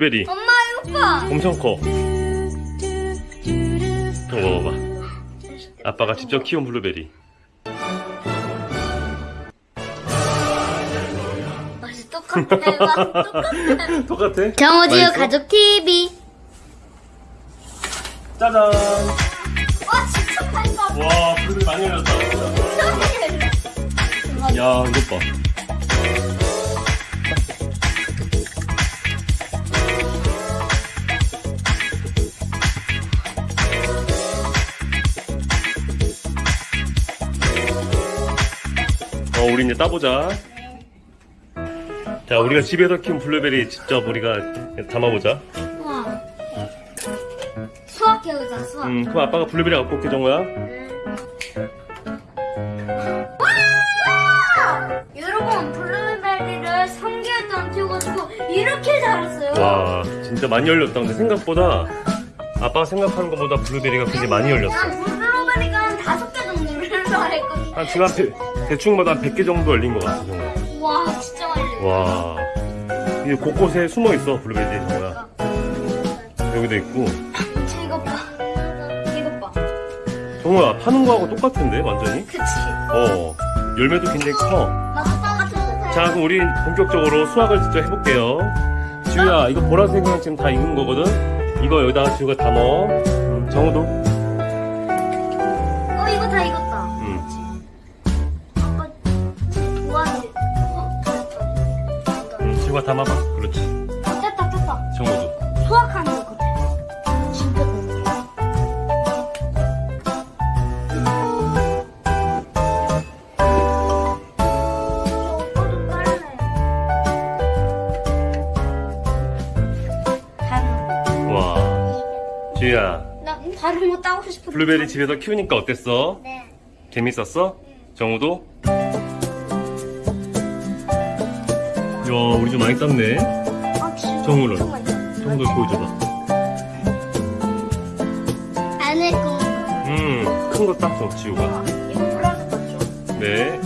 베리 엄마 이거 봐. 엄청 커. 좀 먹어봐. 아빠가 직접 키운 블루베리. 맛이 똑같아. 맛 똑같아. 똑같아? 정우지우? 가족 TV. 짜잔! 와 진짜 맛있어. 와, 블루베리 많이 열렸다. 야, 이것 봐. 어, 우리 이제 따보자. 자, 우리가 집에서 키운 블루베리 직접 우리가 담아보자. 우와. 수확해보자 수확. 음, 그럼 아빠가 블루베리 갖고 올게, 정우야. 여러분 블루베리를 3개월 동안 키워가지고 이렇게 자랐어요. 와, 진짜 많이 열렸다. 근데 생각보다, 아빠가 생각하는 것보다 블루베리가 굉장히 많이 열렸어. 정도를 말했거든. 한 지금 한 대- 대충마다 한 100개 정도 열린 것 같아, 정말. 와 진짜 많이. 와. 이게 곳곳에 숨어 있어, 블루베리 정말. 여기도 있고. 이거 봐. 이거 봐. 정말 파는 거하고 똑같은데, 완전히? 그치. 어. 열매도 굉장히 커. 나 아빠 같은 거. 자, 그럼 우리 본격적으로 수확을 직접 해볼게요. 지우야, 이거 보라색은 지금 다 익은 거거든? 이거 여기다가 지우가 담어. 음, 정우도. 지우가 담아봐. 그렇지. 됐다 됐다. 정우도. 수학하는 것 같아. 진짜. 와. 지우야, 나 다른 거 따고 싶어. 블루베리 집에서 키우니까 어땠어? 네. 재밌었어? 정우도? 야, 우리 좀 많이 땄네. 아? 잠깐만요. 정우도 보여줘봐. 안에 거. 음, 큰 거 땄어, 지우가. 네.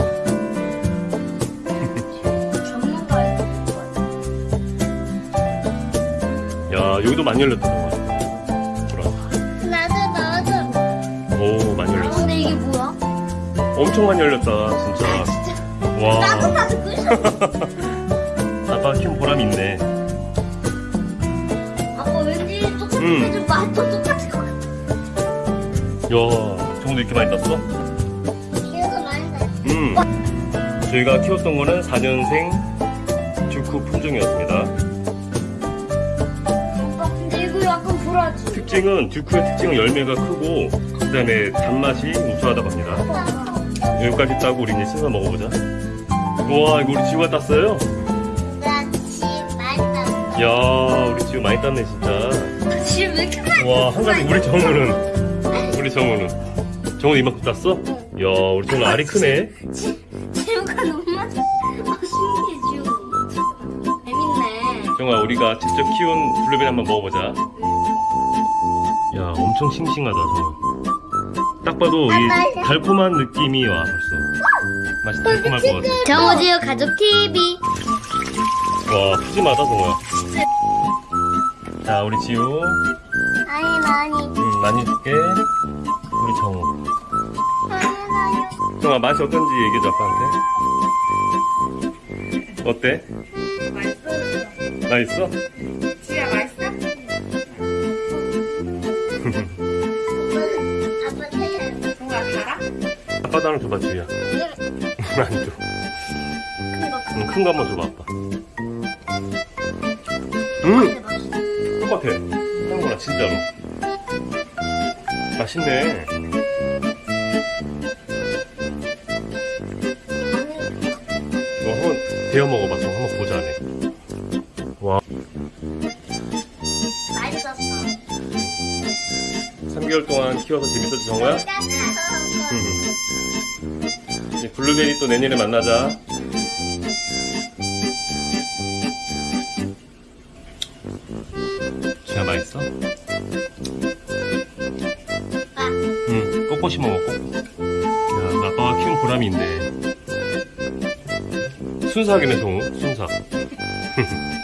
야, 여기도 많이 열렸다, 정말. 보라. 나도 나도. 오, 많이 아, 열렸어. 근데 이게 뭐야? 엄청 많이 열렸다, 진짜. 진짜. 와. 나도 나도. 아빠 키운 보람이 있네. 아빠 왠지 똑같은 음. 좀 맛도 똑같을 것 같아. 야, 정우도 이렇게 많이 땄어? 기회가 많이 나. 음. 저희가 키웠던 거는 4년생 주쿠 품종이었습니다. 특징은 듀크의 특징은 열매가 크고 그 다음에 단맛이 우수하다고 합니다. 여기까지 따고 우리 이제 씻어 먹어보자. 우와 이거 우리 지우가 땄어요? 야 우리 지우 많이 땄네 진짜. 지금 왜 이렇게 많이 와한 가지 우리 정우는 우리 정우는 정우 이만큼 땄어? 야 우리 정우 알이 크네. 지우가 너무. 아 신기해 지우. 재밌네. 정아 우리가 직접 키운 블루베리 한번 먹어보자. 야 엄청 싱싱하다 정말. 딱 봐도 이 달콤한 느낌이 와 벌써. 맛이 달콤할 것 같아. 정우지우 가족 TV. 와 푸짐하다 정우야. 자 우리 지우 아니 많이. 음, 많이 줄게. 우리 정우. 정아 맛이 어떤지 얘기해줘 아빠한테. 어때? 맛있어? 지우야 맛있어? 아빠. 정우야 달아? 하나 줘봐 지우야. 안 줘. 응, 큰거 한번 줘봐 아빠. 음 똑같아. 하는 거랑 진짜로. 맛있네. 이거 한번 데워 먹어봐. 좀 한번 보자 네. 와, 맛있었어. 3개월 동안 키워서 재밌었지 정우야? 이제 블루베리 또 내년에 만나자. 맛 있어? 응, 꼿꼿이 먹어, 꼭. 야, 아빠가 키운 보람이 있네. 순삭이네, 정우. 순삭.